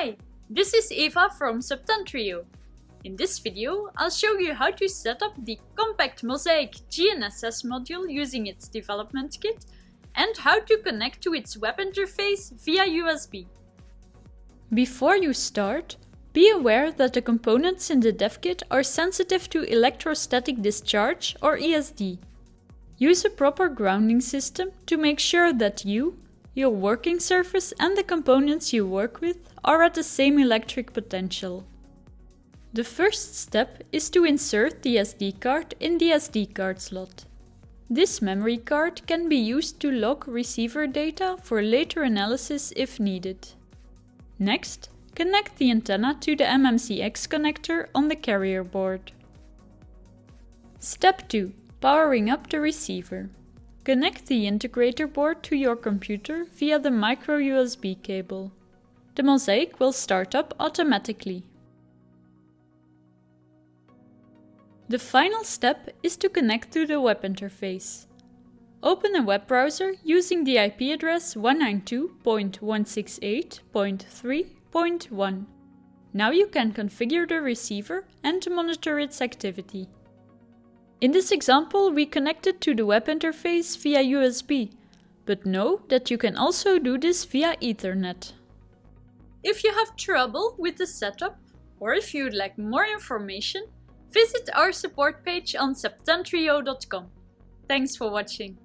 Hi, this is Eva from Septentrio. In this video, I'll show you how to set up the compact Mosaic GNSS module using its development kit and how to connect to its web interface via USB. Before you start, be aware that the components in the dev kit are sensitive to electrostatic discharge or ESD. Use a proper grounding system to make sure that you, your working surface and the components you work with are at the same electric potential. The first step is to insert the SD card in the SD card slot. This memory card can be used to log receiver data for later analysis if needed. Next, connect the antenna to the MMCX connector on the carrier board. Step 2. Powering up the receiver. Connect the integrator board to your computer via the micro USB cable. The mosaic will start up automatically. The final step is to connect to the web interface. Open a web browser using the IP address 192.168.3.1. Now you can configure the receiver and monitor its activity. In this example, we connected to the web interface via USB, but know that you can also do this via Ethernet. If you have trouble with the setup, or if you'd like more information, visit our support page on septentrio.com. Thanks for watching.